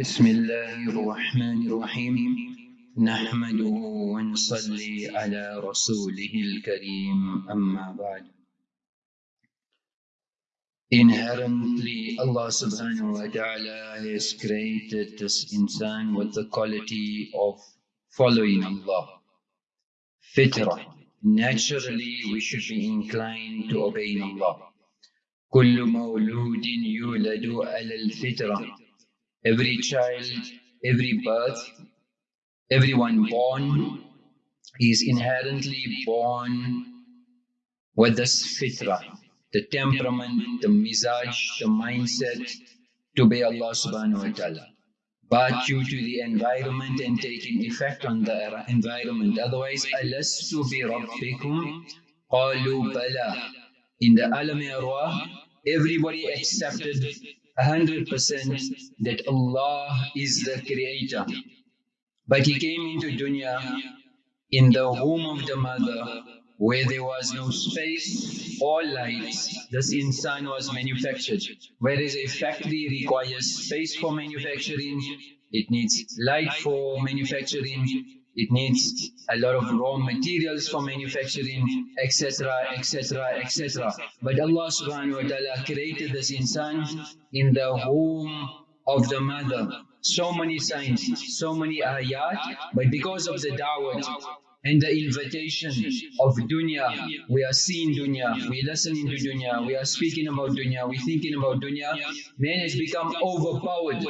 بسم الله الرحمن الرحيم نحمده ونصلي على رسوله الكريم أما بعد Inherently, Allah subhanahu wa ta'ala has created this insan with the quality of following Allah. Fitrah. Naturally, we should be inclined to obeying Allah. كل مولود يولد على الفطرة every child, every birth, everyone born is inherently born with this fitrah, the temperament, the mizaj, the mindset to be Allah subhanahu wa ta'ala. But due to the environment and taking effect on the environment, otherwise, bi rabbikum qalu bala. In the alam everybody accepted 100% that Allah is the creator. But he came into dunya in the womb of the mother where there was no space or light. This insan was manufactured. Whereas a factory requires space for manufacturing, it needs light for manufacturing, it needs a lot of raw materials for manufacturing, etc., etc., etc. But Allah subhanahu wa ta'ala created this insan in the womb of the mother. So many signs, so many ayat, but because of the da'wah and the invitation of dunya, we are seeing dunya, we are listening to dunya, we are speaking about dunya, we are thinking about dunya, man has become overpowered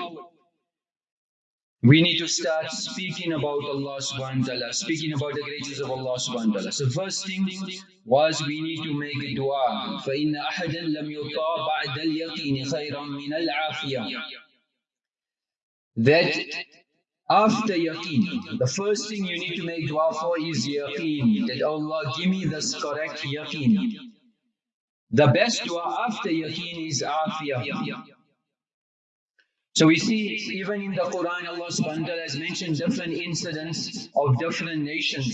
we need to start speaking about Allah subhanahu wa ta'ala, speaking about the greatness of Allah subhanahu wa ta'ala. So first thing was we need to make a dua. فَإِنَّ أَحَدًا لَمْ يُطَى بَعْدَ الْيَقِينِ خَيْرًا مِنَ الْعَافِيَةِ That after yaqeen, the first thing you need to make dua for is yaqeen. That Allah give me this correct yaqeen. The best dua after yaqeen is afiyah. So we see even in the Quran, Allah subhanahu wa ta'ala has mentioned different incidents of different nations.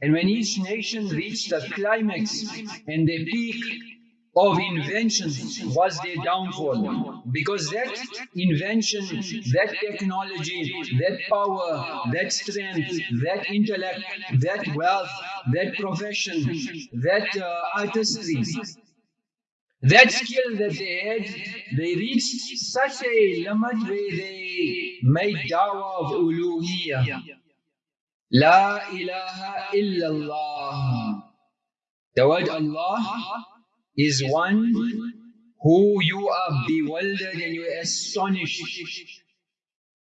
And when each nation reached the climax and the peak of invention was their downfall. Because that invention, that technology, that power, that strength, that intellect, that wealth, that profession, that uh, artistry, that skill that they had, they reached such a limit where they made dawah of uluhiyah. La ilaha illallah. The word Allah is one who you are bewildered and you are astonished.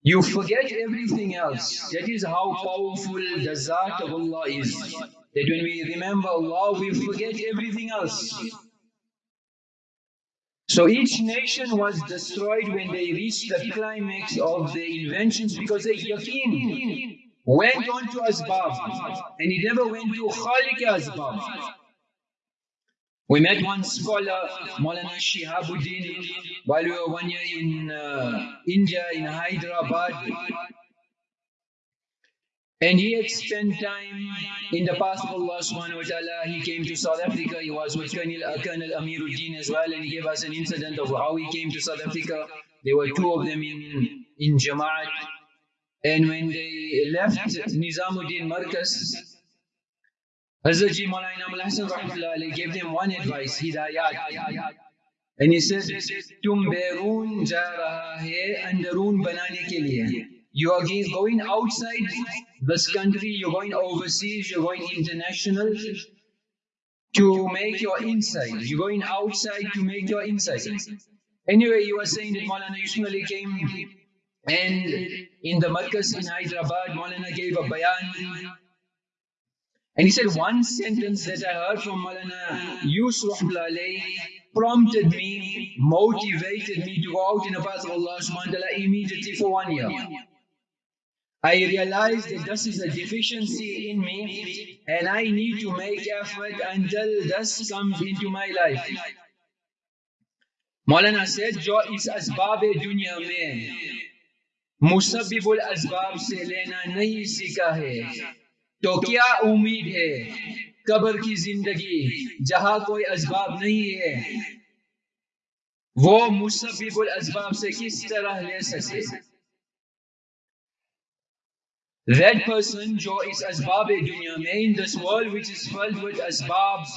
You forget everything else. That is how powerful the Zat of Allah is. That when we remember Allah, we forget everything else. So each nation was destroyed when they reached the climax of their inventions because they yaqeen went on to Asbab and he never went to Khalik Asbab. We met one scholar, Maulana Shihabuddin, while we were one year in uh, India, in Hyderabad. And he had spent time in the path of Allah subhanahu wa ta'ala. He came to South Africa. He was with Colonel, uh, Colonel Amiruddin as well. And he gave us an incident of how he came to South Africa. There were two of them in, in Jama'at. And when they left Nizamuddin Markaz, Hazrat Ji Inamul Hassan gave them one advice, hidayat. And he said, Tum berun ja raha hai andarun banane ke liye. You are going outside this country, you're going overseas, you're going international to make your inside. You're going outside to make your inside. Anyway, you were saying that Maulana Yusuf came and in the Markaz in Hyderabad, Maulana gave a bayan. And he said, one sentence that I heard from Maulana Yusuf prompted me, motivated me to go out in the path of Allah subhanahu wa ta'ala immediately for one year. I realized that this is a deficiency in me and I need to make effort until this comes into my life. Maulana said, जो इस असबाब दुनिया में मुसबिबुल असबाब से लेना नहीं सीखा है तो क्या उम्मीद है कब्र की जिंदगी जहां कोई असबाब नहीं है वो मुसबिबुल असबाब से किस तरह ले सके that person is asbab dunya mein in this world which is filled with asbabs,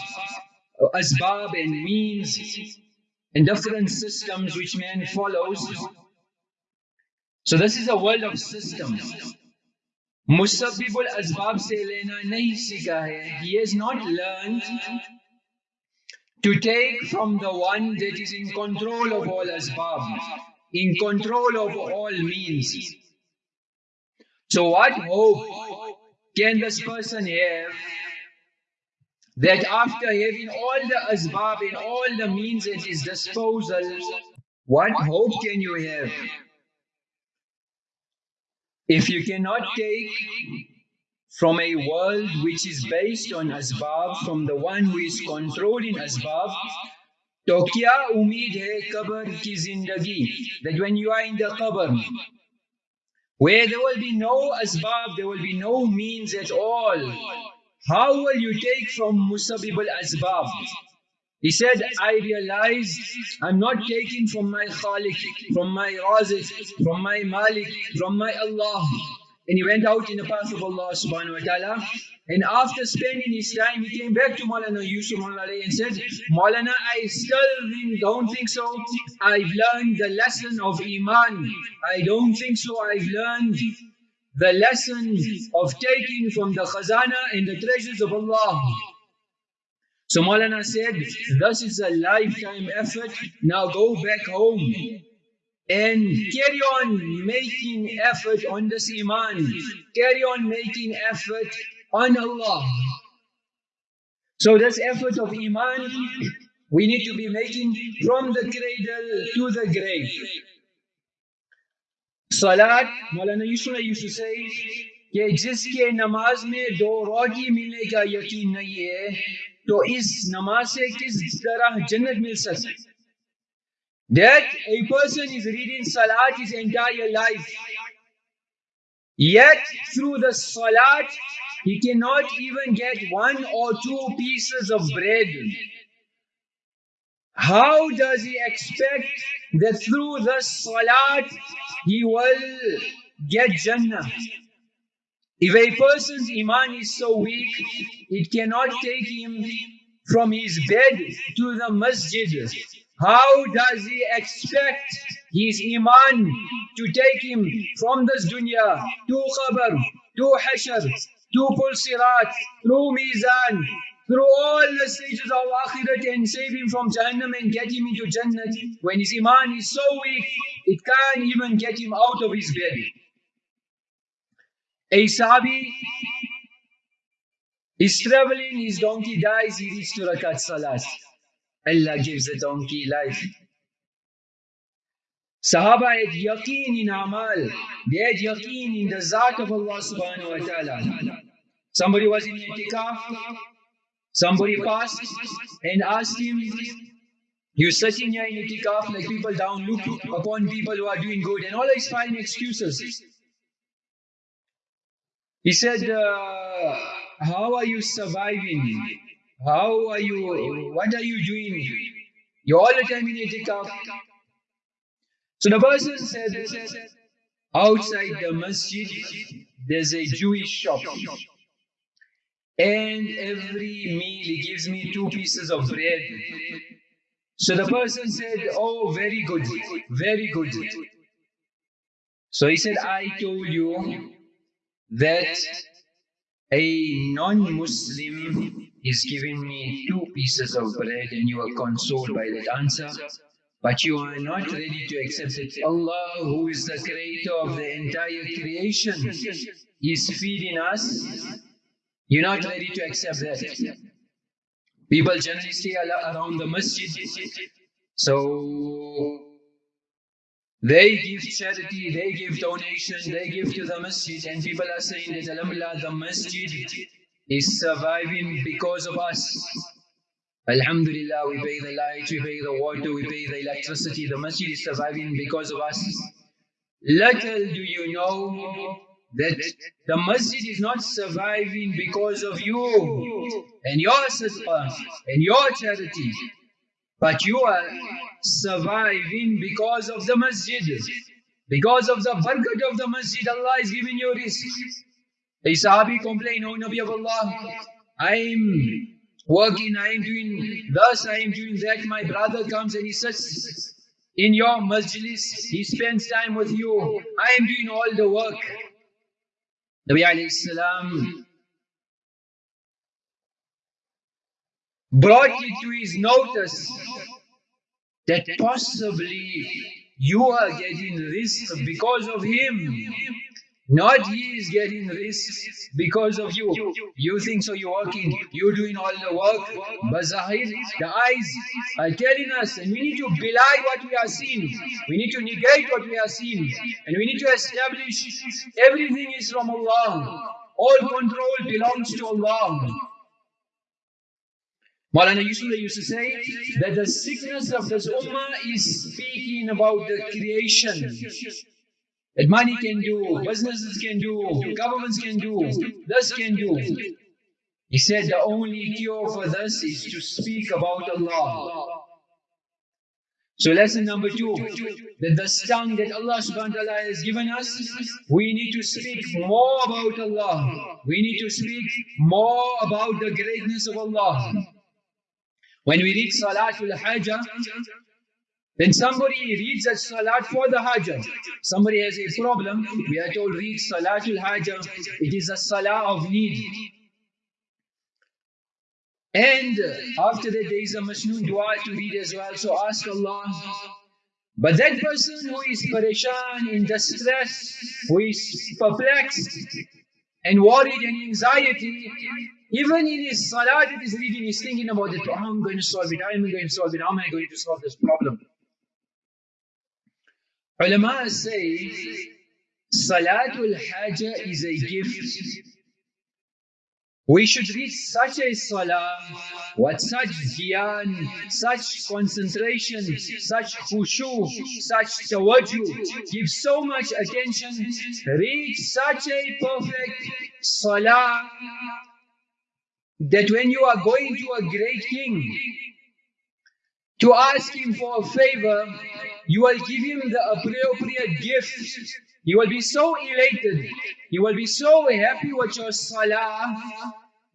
asbab and means and different systems which man follows. So this is a world of systems. Musabbibul asbab se lena nahi sika hai. He has not learned to take from the one that is in control of all asbab, in control of all means. So what hope can this person have that after having all the asbab and all the means at his disposal, what hope can you have? If you cannot take from a world which is based on asbab, from the one who is controlling asbab, to kya umid hai kabar ki zindagi? That when you are in the kabar where there will be no asbab, there will be no means at all. How will you take from Musabib al-Asbab? He said, I realized I'm not taking from my Khalik, from my Razik, from my Malik, from my Allah. And he went out in the path of Allah subhanahu wa ta'ala. And after spending his time, he came back to Maulana Yusuf and said, Maulana, I still don't think so. I've learned the lesson of Iman. I don't think so. I've learned the lesson of taking from the khazana and the treasures of Allah. So Maulana said, this is a lifetime effort. Now go back home and carry on making effort on this iman. Carry on making effort on allah. So this effort of iman we need to be making from the cradle to the grave. Salat maulana Yusuf used to say कि जिसके नमाज में दो रोगी मिलने का यकीन नहीं है तो इस नमाज से किस तरह जन्नत मिल सकती that a person is reading salat his entire life yet through the salat he cannot even get one or two pieces of bread. How does he expect that through the salat he will get Jannah? If a person's iman is so weak, it cannot take him from his bed to the masjid. How does he expect his iman to take him from this dunya to qabr, to hashr, to pul sirat, through mizan, through all the stages of akhirat and save him from Jahannam and get him into Jannah. When his iman is so weak, it can't even get him out of his bed. A Sahabi is traveling, his donkey dies, he reaches to Rakat Salat. Allah gives the donkey life. Sahaba had yaqeen in amal. They had yaqeen in the zat of Allah subhanahu wa ta'ala. Somebody was in itikaf. Somebody passed and asked him, you're sitting here in itikaf like people down look upon people who are doing good and all these fine excuses. He said, uh, how are you surviving? How are you, what are you doing? You're all the time in itikaf. So the person said, outside the masjid, there's a Jewish shop. And every meal he gives me two pieces of bread. So the person said, oh, very good, very good. So he said, I told you that a non-Muslim is giving me two pieces of bread and you are consoled by that answer. But you are not ready to accept it. Allah, who is the creator of the entire creation, is feeding us. You're not ready to accept that. People generally stay around the masjid. So they give charity, they give donation, they give to the masjid, and people are saying that Alhamdulillah, the masjid is surviving because of us. Alhamdulillah, we pay the light, we pay the water, we pay the electricity. The masjid is surviving because of us. Little do you know that the masjid is not surviving because of you and your sadaqah and your charity, but you are surviving because of the masjid. Because of the barakat of the masjid, Allah is giving you rizq. A Sahabi complained, Oh Nabi of Allah, I'm working, I am doing thus, I am doing that. My brother comes and he sits in your majlis, he spends time with you. I am doing all the work. Nabi alayhi salam brought it to his notice that possibly you are getting rizq because of him. Not he is getting risks because of you. You think so you're working, you're doing all the work. But Zahir, the eyes are telling us and we need to belie what we are seeing. We need to negate what we are seeing. And we need to establish everything is from Allah. All control belongs to Allah. Maulana Yusuf used to say that the sickness of this ummah is speaking about the creation that money can do, businesses can do, governments can do, this can do. He said the only cure for this is to speak about Allah. So lesson number two, that the tongue that Allah subhanahu wa ta'ala has given us, we need to speak more about Allah. We need to speak more about the greatness of Allah. When we read Salatul Hajjah, then somebody reads a salat for the hajj. Somebody has a problem. We are told read salatul hajj. It is a salah of need. And after that there is a masnoon dua to read as well. So ask Allah. But that person who is pareshan, in distress, who is perplexed and worried and anxiety, even in his salat, it is reading, he's thinking about it. Oh, I'm going to solve it. I'm I going to solve it. How am I going to solve this problem? Ulama say Salatul Hajj is a gift. We should read such a salah, with such dhyan, such concentration, such khushu, such tawajjuh, give so much attention, read such a perfect salah that when you are going to a great king to ask him for a favor, you will give him the appropriate gift. He will be so elated. He will be so happy with your salah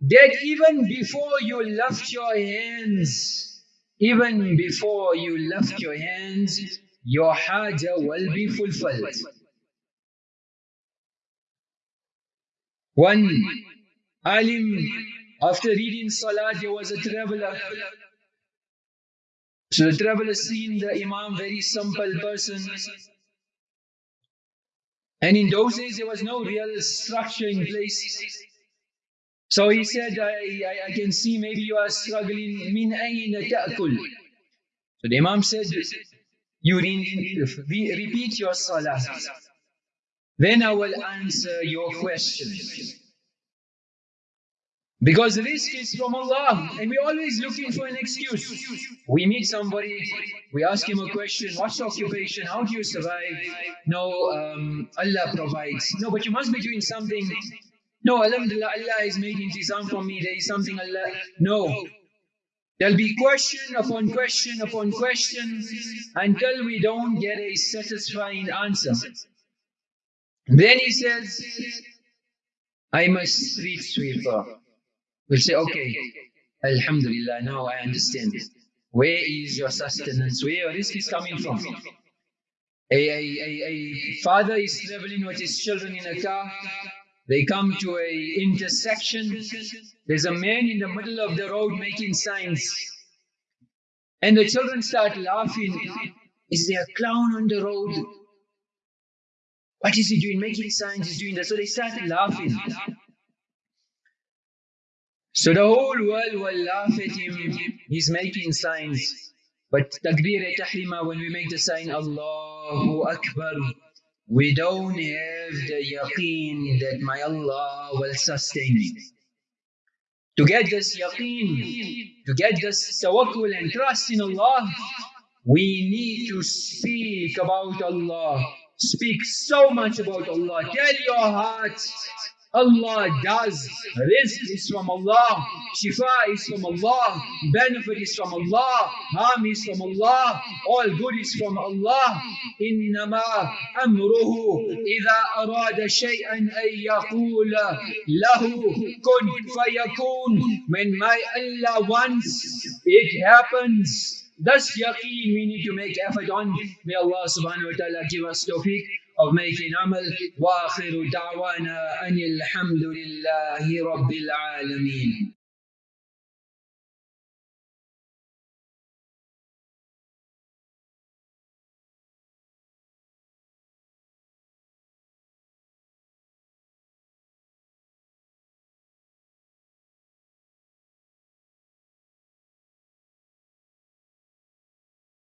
that even before you lift your hands, even before you lift your hands, your haja will be fulfilled. One alim, after reading salah, there was a traveler so the traveler seen the Imam, very simple person. And in those days, there was no real structure in place. So he said, I, I, I can see maybe you are struggling. Min ta'kul. So the Imam said, you re repeat your salah. Then I will answer your question. Because rizq is from Allah and we're always looking for an excuse. We meet somebody, we ask him a question, what's your occupation, how do you survive? No, um, Allah provides. No, but you must be doing something. No, Alhamdulillah, Allah has made intizam for me, there is something Allah. No. There'll be question upon question upon question until we don't get a satisfying answer. Then he says, I'm a street sweeper. We'll say, okay, Alhamdulillah, now I understand. Where is your sustenance? Where your rizq is coming from? A, a, a, a father is traveling with his children in a car. They come to a intersection. There's a man in the middle of the road making signs. And the children start laughing. Is there a clown on the road? What is he doing? Making signs, he's doing that. So they start laughing. So the whole world will laugh at him. He's making signs. But takbir tahrima, when we make the sign Allahu Akbar, we don't have the yaqeen that my Allah will sustain me. To get this yaqeen, to get this tawakkul and trust in Allah, we need to speak about Allah. Speak so much about Allah. Tell your heart Allah does. Rizq is from Allah. Shifa is from Allah. Benefit is from Allah. Harm is from Allah. All good is from Allah. إنما أمره إذا أراد شيئا أن يقول له كن فيكون When my Allah wants, it happens. Thus yaqeen we need to make effort on. May Allah subhanahu wa ta'ala give us tawfiq of making amal. وآخر دعوانا أن الحمد لله رب العالمين